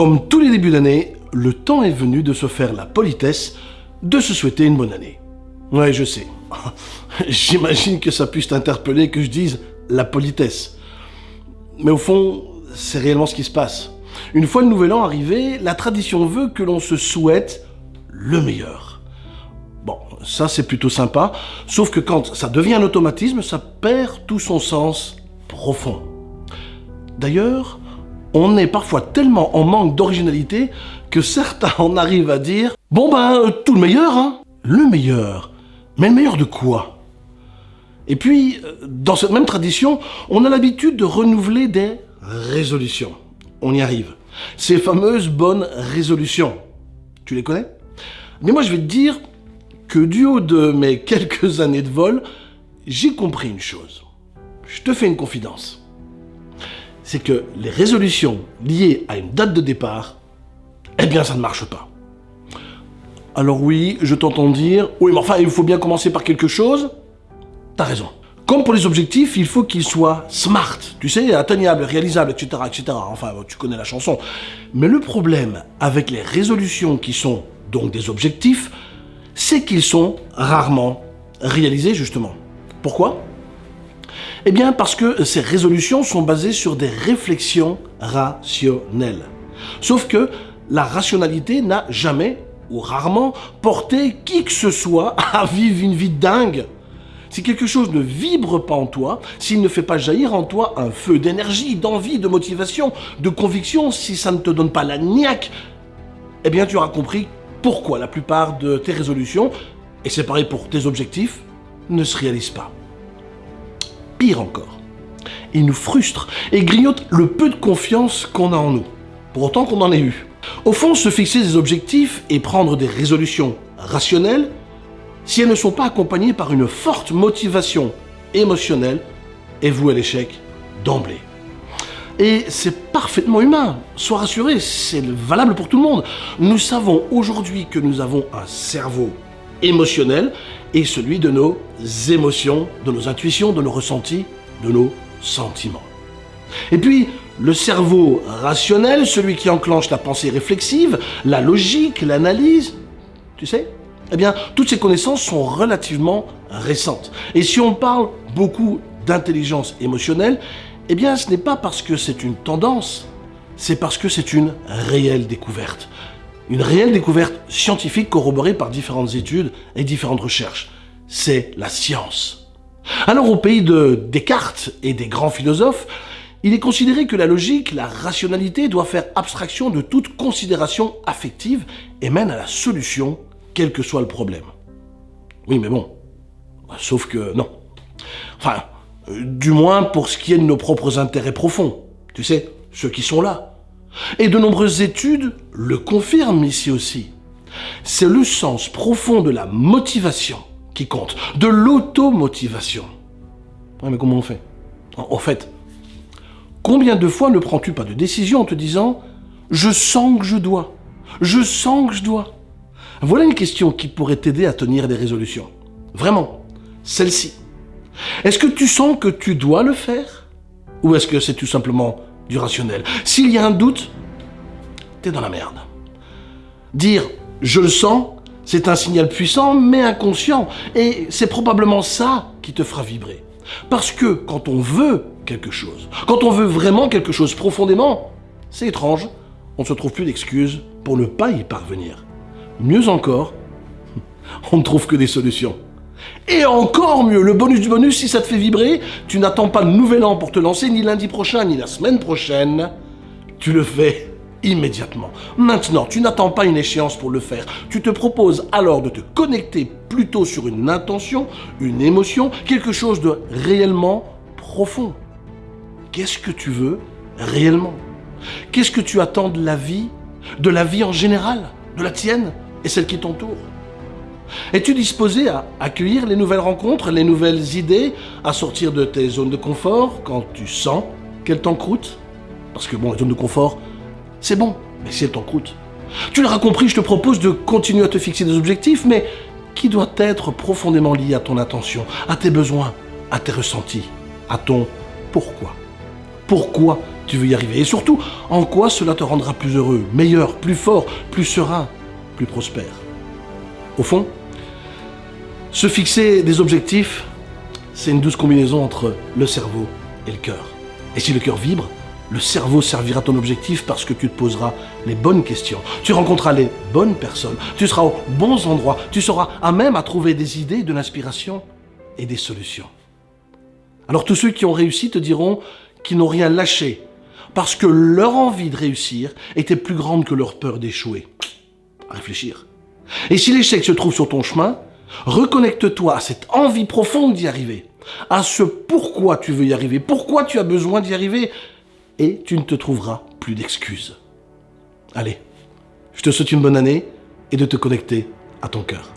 Comme tous les débuts d'année, le temps est venu de se faire la politesse de se souhaiter une bonne année. Ouais, je sais. J'imagine que ça puisse t'interpeller que je dise la politesse. Mais au fond, c'est réellement ce qui se passe. Une fois le nouvel an arrivé, la tradition veut que l'on se souhaite le meilleur. Bon, ça c'est plutôt sympa, sauf que quand ça devient un automatisme, ça perd tout son sens profond. D'ailleurs, on est parfois tellement en manque d'originalité que certains en arrivent à dire « Bon ben, tout le meilleur, hein !» Le meilleur Mais le meilleur de quoi? Et puis, dans cette même tradition, on a l'habitude de renouveler des résolutions. On y arrive. Ces fameuses bonnes résolutions. Tu les connais? Mais moi je vais te dire que du haut de mes quelques années de vol, j'ai compris une chose. Je te fais une confidence c'est que les résolutions liées à une date de départ, eh bien ça ne marche pas. Alors oui, je t'entends dire, oui mais enfin il faut bien commencer par quelque chose, t'as raison. Comme pour les objectifs, il faut qu'ils soient smart, tu sais, atteignables, réalisables, etc., etc. Enfin, tu connais la chanson. Mais le problème avec les résolutions qui sont donc des objectifs, c'est qu'ils sont rarement réalisés, justement. Pourquoi? Eh bien parce que ces résolutions sont basées sur des réflexions rationnelles. Sauf que la rationalité n'a jamais ou rarement porté qui que ce soit à vivre une vie dingue. Si quelque chose ne vibre pas en toi, s'il ne fait pas jaillir en toi un feu d'énergie, d'envie, de motivation, de conviction, si ça ne te donne pas la niaque, eh bien tu auras compris pourquoi la plupart de tes résolutions, et c'est pareil pour tes objectifs, ne se réalisent pas. Pire encore, il nous frustre et grignote le peu de confiance qu'on a en nous, pour autant qu'on en ait eu. Au fond, se fixer des objectifs et prendre des résolutions rationnelles, si elles ne sont pas accompagnées par une forte motivation émotionnelle, est voué à l'échec d'emblée. Et c'est parfaitement humain, sois rassuré, c'est valable pour tout le monde. Nous savons aujourd'hui que nous avons un cerveau émotionnel et celui de nos émotions, de nos intuitions, de nos ressentis, de nos sentiments. Et puis, le cerveau rationnel, celui qui enclenche la pensée réflexive, la logique, l'analyse, tu sais Eh bien, toutes ces connaissances sont relativement récentes. Et si on parle beaucoup d'intelligence émotionnelle, eh bien, ce n'est pas parce que c'est une tendance, c'est parce que c'est une réelle découverte. Une réelle découverte scientifique corroborée par différentes études et différentes recherches. C'est la science. Alors au pays de Descartes et des grands philosophes, il est considéré que la logique, la rationalité doit faire abstraction de toute considération affective et mène à la solution, quel que soit le problème. Oui, mais bon, sauf que non. Enfin, euh, du moins pour ce qui est de nos propres intérêts profonds. Tu sais, ceux qui sont là, et de nombreuses études le confirment ici aussi. C'est le sens profond de la motivation qui compte, de l'automotivation. Ouais, mais comment on fait? En fait, combien de fois ne prends-tu pas de décision en te disant « je sens que je dois, je sens que je dois ». Voilà une question qui pourrait t'aider à tenir des résolutions. Vraiment, celle-ci. Est-ce que tu sens que tu dois le faire? Ou est-ce que c'est tout simplement S'il y a un doute, t'es dans la merde. Dire « je le sens », c'est un signal puissant mais inconscient et c'est probablement ça qui te fera vibrer. Parce que quand on veut quelque chose, quand on veut vraiment quelque chose profondément, c'est étrange, on ne se trouve plus d'excuses pour ne pas y parvenir. Mieux encore, on ne trouve que des solutions. Et encore mieux, le bonus du bonus, si ça te fait vibrer, tu n'attends pas le nouvel an pour te lancer, ni lundi prochain, ni la semaine prochaine. Tu le fais immédiatement. Maintenant, tu n'attends pas une échéance pour le faire. Tu te proposes alors de te connecter plutôt sur une intention, une émotion, quelque chose de réellement profond. Qu'est-ce que tu veux réellement? Qu'est-ce que tu attends de la vie De la vie en général De la tienne et celle qui t'entoure? Es-tu disposé à accueillir les nouvelles rencontres, les nouvelles idées, à sortir de tes zones de confort quand tu sens qu'elles t'encroutent? Parce que bon, les zones de confort, c'est bon, mais si elles t'encroutent. Tu l'auras compris, je te propose de continuer à te fixer des objectifs, mais qui doit être profondément lié à ton attention, à tes besoins, à tes ressentis, à ton pourquoi? Pourquoi tu veux y arriver? Et surtout, en quoi cela te rendra plus heureux, meilleur, plus fort, plus serein, plus prospère? Au fond, se fixer des objectifs, c'est une douce combinaison entre le cerveau et le cœur. Et si le cœur vibre, le cerveau servira ton objectif parce que tu te poseras les bonnes questions. Tu rencontreras les bonnes personnes. Tu seras aux bons endroits. Tu seras à même à trouver des idées, de l'inspiration et des solutions. Alors tous ceux qui ont réussi te diront qu'ils n'ont rien lâché parce que leur envie de réussir était plus grande que leur peur d'échouer. Réfléchir. Et si l'échec se trouve sur ton chemin, reconnecte-toi à cette envie profonde d'y arriver, à ce pourquoi tu veux y arriver, pourquoi tu as besoin d'y arriver, et tu ne te trouveras plus d'excuses. Allez, je te souhaite une bonne année et de te connecter à ton cœur.